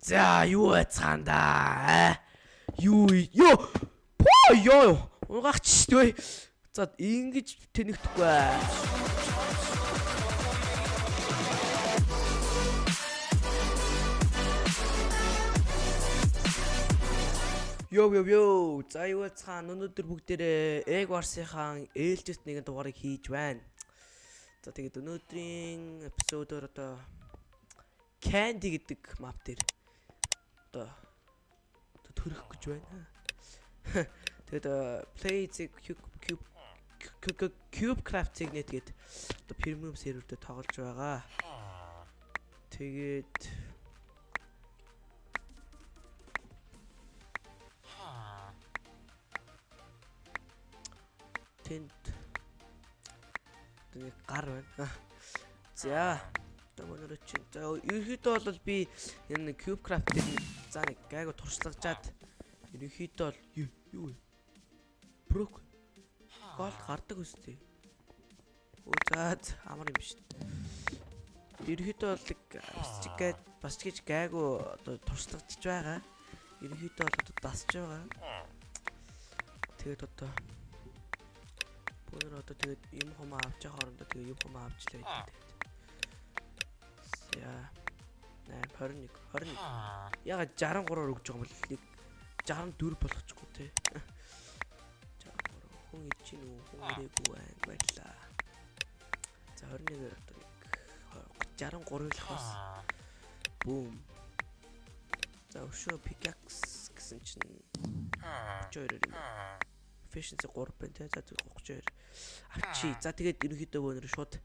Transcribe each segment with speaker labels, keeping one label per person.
Speaker 1: За юу байцгаанда? Юу ёо. По ёо. Угаач шүү. За ингэж тэнэгдэхгүй. Йоо йоо йоо. За юу байцгаана? Өнөөдөр бүгдээрээ Egg Wars-ийн ээлжит нэгэн дугаарыг хийж байна. За тэгээд өнөөдрийн эпизодоор одоо Candy гэдэг map дээр одоо төрөх гэж байна. Тэгээд play cube cube craft-ийг нэтгээд одоо premium дээр тоглож байгаа. Тэгээд тэнд нэг гар байна. За одоо өнөөдөр чинь за ерөөхдөө бол би энэ cube craft-ийг за нэг гайгүй туршлагажаад ерөөхдөө бол юу вэ? Брок голд гардаг үстэй. Оо за амар юм шүү дээ. Ерөөхдөө бол бас ч гээд бас ч гэж гайгүй одоо туршлагажж байгаа. Ерөөхдөө бол одоо дасж байгаа. Тэгээд одоо Өнөр одоо тэгээд юм хумаа авч байгаа хоорондоо тэгээд юм хумаа авчлаа гэдэг. За 8 21 21. Яга 63-аар өгж байгаа юм бол нэг 64 болгочихгүй те. 63 хүн ич чинь үү хүн ирээгүй байна баярлаа. За 21-ээр одоо нэг 63-ыг лахаас бүүм. За өшөө pickaxe гэсэн чинь 32 юм efficiency 3 байна те. За 32. Авчи. За тэгээд ерөнхийдөө өнөр шууд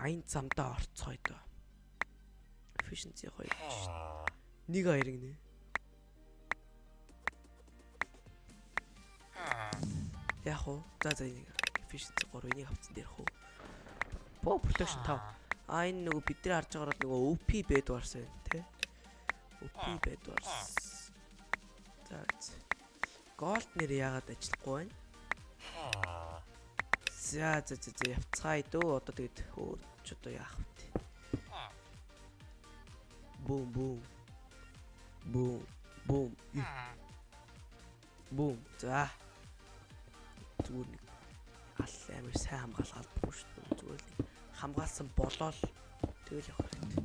Speaker 1: аян замдаа орцгоё доо. Efficiency 2 шүү. Нэг хоёрыг нэ. Яг уу. За за энийг efficiency 3 энийг авцсан дээр хөө. По protection 5. А энэ нөгөө бидний харж байгаагаар нөгөө OP bed wars байна те. OP bed wars. За Голд нэр яагаад ажиллахгүй байна? За за за явцгаая дөө. Одоо тэгээд өөр ч одоо яах вэ? Бум бум. Бум бум. Бум. За. Зүгээр нэг ал амир сайн хамгаалаад буу шүү дээ. Зүгээр л хамгаалсан болоод тэгэл явах хэрэгтэй.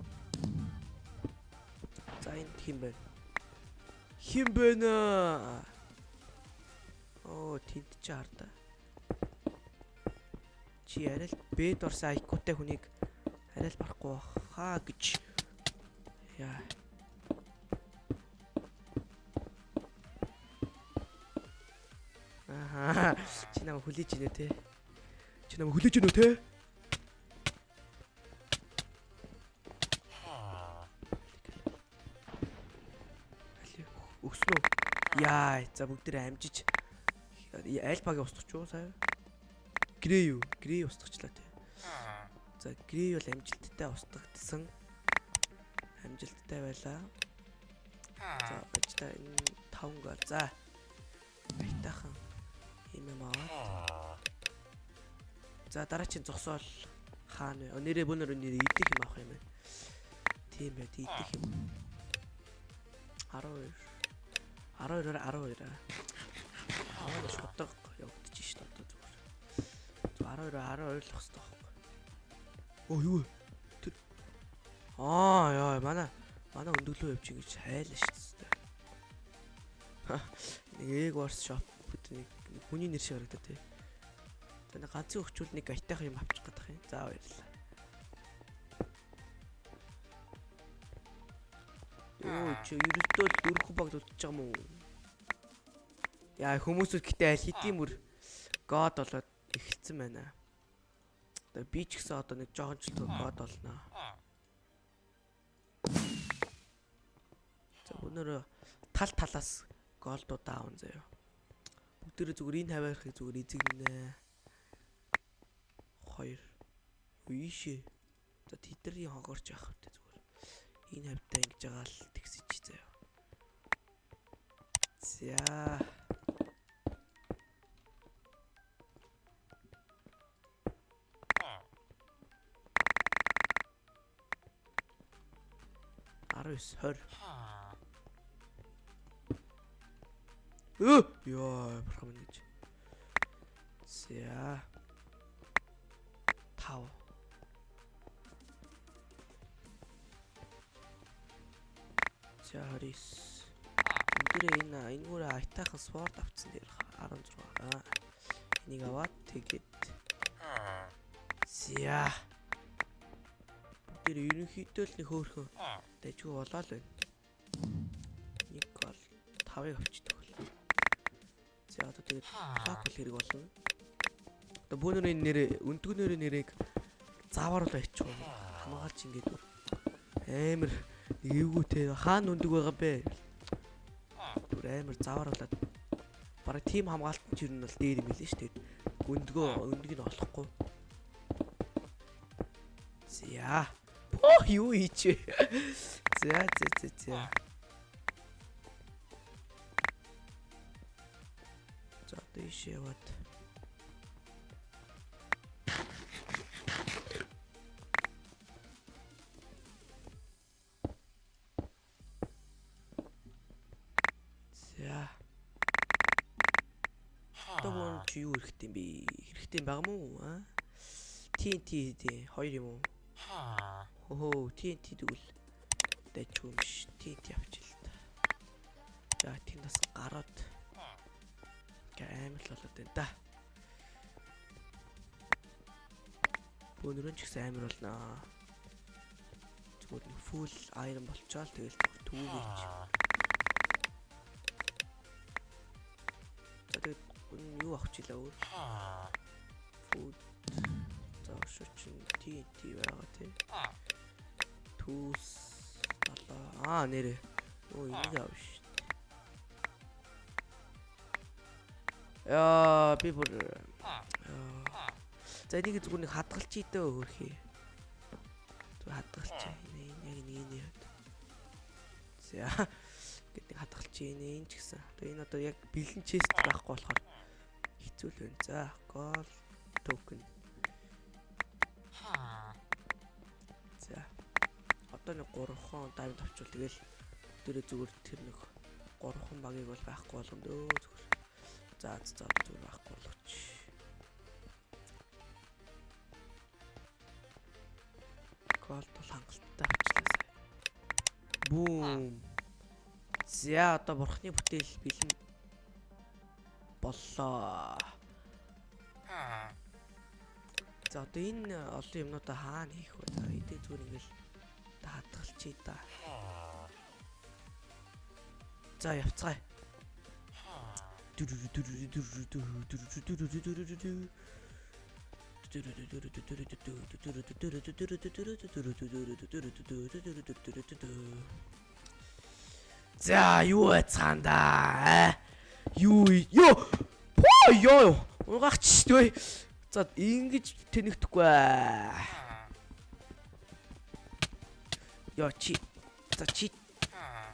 Speaker 1: За энэ хин бэ? Хин бэ нэ? Оо тэнд чи харда. Чи арай л бэд орсон айкутай хүнийг арай л барахгүй хаа гэж. Яа. Аа чи намайг хүлээж ийнэ те. Чи намайг хүлээж ийнэ те. Өгснө? Яа, за бүгдээ амжиж альфагийн устгач юу сая? Грей юу? Грей устгачлаа тий. За грей бол амжилттай устгагдсан. Амжилттай байлаа. За бачта энэ 5 гол. За. Айтахан юм юм аваад. За дараагийн зогсоол хаана вэ? Нэрээ бүүнөр нэрээ идэх юм авах юм байна. Тийм байт идэх юм. 12 12-оор 12 Аа шудаг явагдчих шүү дээ одоо зүгээр. 12 12 л байх хэрэгтэй байхгүй. Оо юу вэ? Аа яа манай манай өндөглөө явж ингэж хайлаа шүү дээ. Нэг egg wars shop гэдэг нэг хүний нэр шиг харагдаа тий. Тэгээ ганцын өгчүүл нэг айтайх юм авчих гэдэг юм. За баярлалаа. Оо чи ерөөдөө дөрөв баг дутчих юм уу? Яа хүмүүсүүд гэтээ аль хэдийн мөр god болоод эхэлсэн байна. Одоо би ч гэсэн одоо нэг жоохон ч god болно. Өнөр тал талаас голдуу даун заяа. Бүгдээрээ зүгээр энэ хаваархыг зүгээр эзэгнэ. 2 Үйшээ. За тэдний хогорч явах хэрэгтэй зүгээр. Энэ хавтаа ингэж байгаа л тэгсэж заяа. За 19 20 Өө ёо бурхан минь гэж. За. Тав. За 29. Өндөрөө энэ энэгээр айтаахан спорт авцсан дээр 16. Аа. Энийг аваад тэгээд За. Тэр ерөнхийдөө л нэг хөөхөн дайггүй болоо л байна. Нэг гол 5-ыг авчдаг бол. Тэгээд локал хэрэг болно. Одоо бүүнэрийн нэрээ өндгөнөрийн нэрийг заавар л байчих уу. Хамгаалч ингээд амар эвгүй те хаана өндөг байгаа бэ? Бүр амар зааварлаад бараг тим хамгаалт нь ер нь бол дээр юм билээ шүү дээ. Өндгөө өндгийг нь олохгүй. За. Оо юу хийч вэ? За за за дэш яваад. За. Гоо чи юу хэрэгтэй юм бэ? Хэрэгтэй юм байгаа мó аа? TNT тий хоёр юм уу? Хөө TNT тэгвэл дайчгүй юм ш. TNT авчил та. За тийм бас гараад амар л болоод байна да. Бөөнөрөн ч гэсэн амар болно. Зүгээр нэг full iron болчоод тэгэл түүгийч. За тэгээд юу авчлаа өөр? Food За шүүчин TNT байгаа тий. Түүс долоо. Аа нэрээ. Оо энийг аав ш. Яа би бүр За энийг зүгээр нэг хадгалч идэ хөрхий. Зүгээр хадгалч энэ яг нэг энэ яа. За гэдэг нэг хадгалч энэ энэ ч гэсэн. Тэгээ энэ одоо яг бэлэн чест байхгүй болохоор хэцүү л байна. За гол токен За. Одоо нэг 3 хон дайвд авчвал тэгэл дөрөө зүгээр тэр нэг 3 хон багийг бол байхгүй болгоно дөө зүгээр. За за зүгээр байхгүй болгоч. Гол бол хангалттай авчлаа сая. Бүүм. За одоо бурхны бүтээл бэлэн боллоо. За одоо энэ олон юмнуудаа хаана хийх вэ? Эдээ зүгээр ингээл хадгалчих да. За явцгаая. За юу цаанда? Юу ёо. Поо ёо. Угаач дээ. За ингэж тэнэгдэхгүй. Яа чи. За чи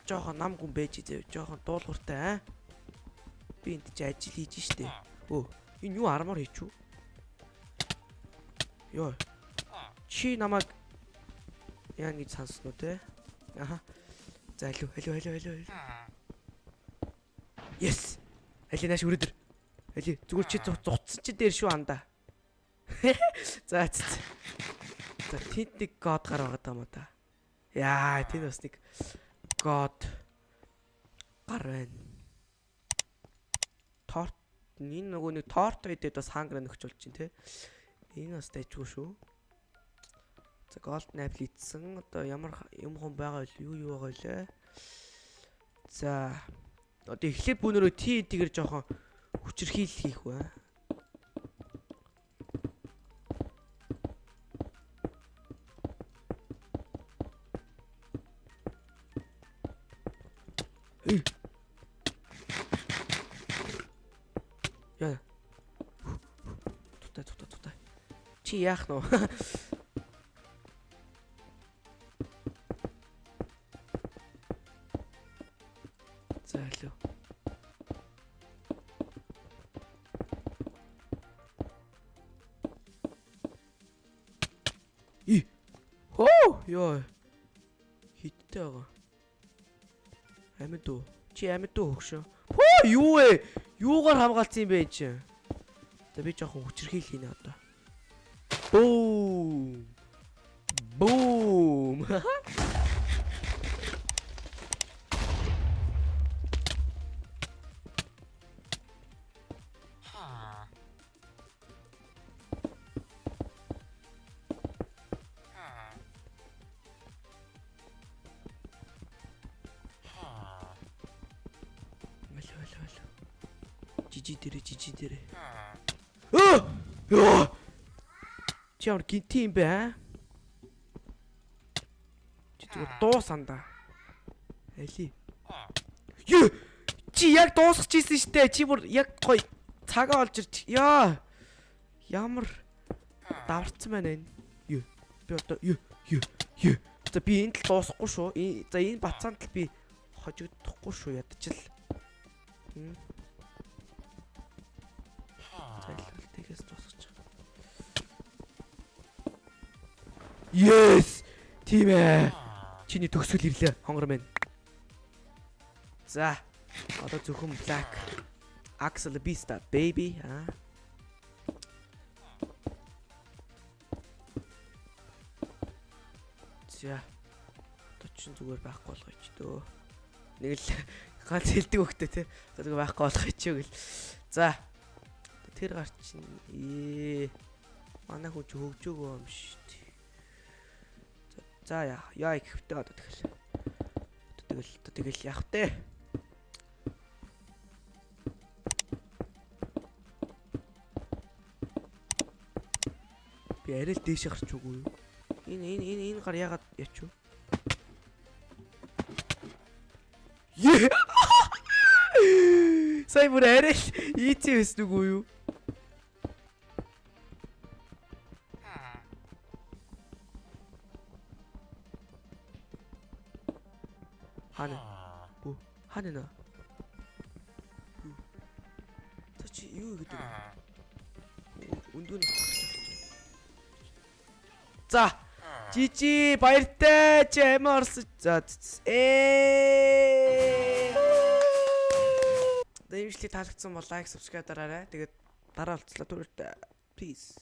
Speaker 1: жоохон нам гүн байж зөө. Жоохон дуулууртай аа. Би энд чи ажил хийж штэ. Өө, энэ юу армор хийчүү? Йоо. Чи намайг яа гэж санснуу те? Аха. За алуу, алуу, алуу, алуу. Yes. Али нааш өрөөдөр. Али зүгээр чи зуцсан чи дээр шүү анда. За за. За тэнд нэг код гар байгаа юм да. Яа, тэнд бас нэг код гар байна. Энэ нөгөө нэг торт байдэд бас хангра нөхч болж чинь те. Энэ бас дайжгүй шүү. За голд найбл идсэн. Одоо ямар юм хон байгаа вэ? Юу юу байгаа вэ? За одоо эхлээд бүнөрөө Т тэгэр жоохон хүчрхийл хийх бай. Яа. Чи яах нь вэ? За алуу. И. Хоо ёо. Хиттэй байгаа. Амьд уу? Чи амьд уу хөгшөө? Хөө юу вэ? Юугаар хамгаалсан юм бэ чинь? За би жоохон хүчрхийл хийнэ одоо. Бүүм. Бүүм. Мэл мэл мэл. Жижи дэрэ жижи дэрэ. Өө! Чи ямар гинти юм бэ аа? Чи зүгээр дуусанда. Эли. Юу? Чи яг дуусгаж ийсэн штэ. Чи бүр яг гоё цагаа олж ирч. Яа. Ямар даварцсан байна энэ. Юу? Би одоо юу? Юу? Юу? За би энэ л дуусахгүй шүү. За энэ бацаанд л би хожигдохгүй шүү ядчил. Хм. Yes! Тийм ээ. Чиний төгсгөл ирлээ. Хонгор минь. За. Одоо зөвхөн Black Axel Beast baby аа. За. Одоо чинь зүгээр байхгүй болгоё ч дөө. Нэг л ганц хилдэг хөхтэй те. Зүгээр байхгүй болгоё ч гэл. За. Тэр гар чинь ээ. Манай хүн ч хөгжөөгөө юм шүү дээ. За, яа, яа гэхвтэй одоо тэгэл. Тэгэл одоо тэгэл яах вэ? Би арай л дээш гарч үгүй юу? Энэ энэ энэ энэ гар ягаад ячв? Е! Сая бүр арай л ийцээ байсан үгүй юу? Бүү хана нэ? За чи юу гэдэг вэ? Өндөөний За Жижи баяртай чи орсон. За ээ. Дэмжлэг таалагдсан бол лайк, subscribe дараарай. Тэгээд дараа уулзлаа түрүүтэй. Peace.